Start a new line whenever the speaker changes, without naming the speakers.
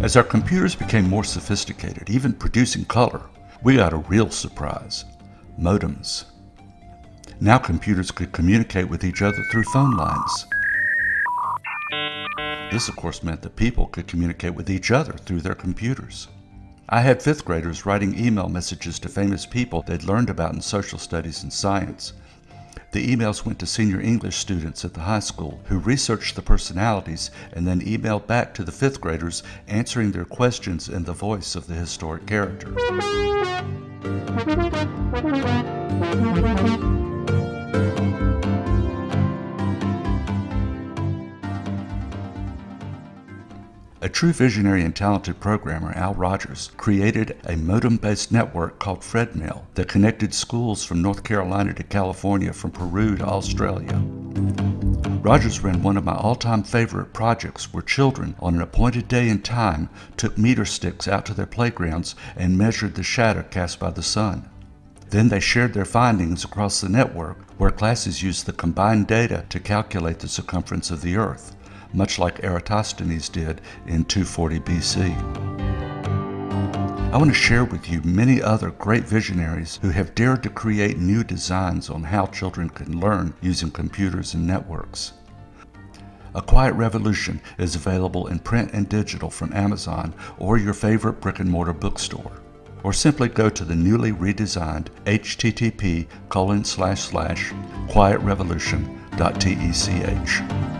As our computers became more sophisticated, even producing color, we got a real surprise modems. Now computers could communicate with each other through phone lines. This, of course, meant that people could communicate with each other through their computers. I had fifth graders writing email messages to famous people they'd learned about in social studies and science. The emails went to senior English students at the high school who researched the personalities and then emailed back to the fifth graders answering their questions in the voice of the historic character. A true visionary and talented programmer, Al Rogers, created a modem-based network called FredMail that connected schools from North Carolina to California, from Peru to Australia. Rogers ran one of my all-time favorite projects where children, on an appointed day and time, took meter sticks out to their playgrounds and measured the shadow cast by the sun. Then they shared their findings across the network where classes used the combined data to calculate the circumference of the Earth much like Eratosthenes did in 240 BC. I want to share with you many other great visionaries who have dared to create new designs on how children can learn using computers and networks. A Quiet Revolution is available in print and digital from Amazon or your favorite brick and mortar bookstore. Or simply go to the newly redesigned http colon slash slash quietrevolution.tech.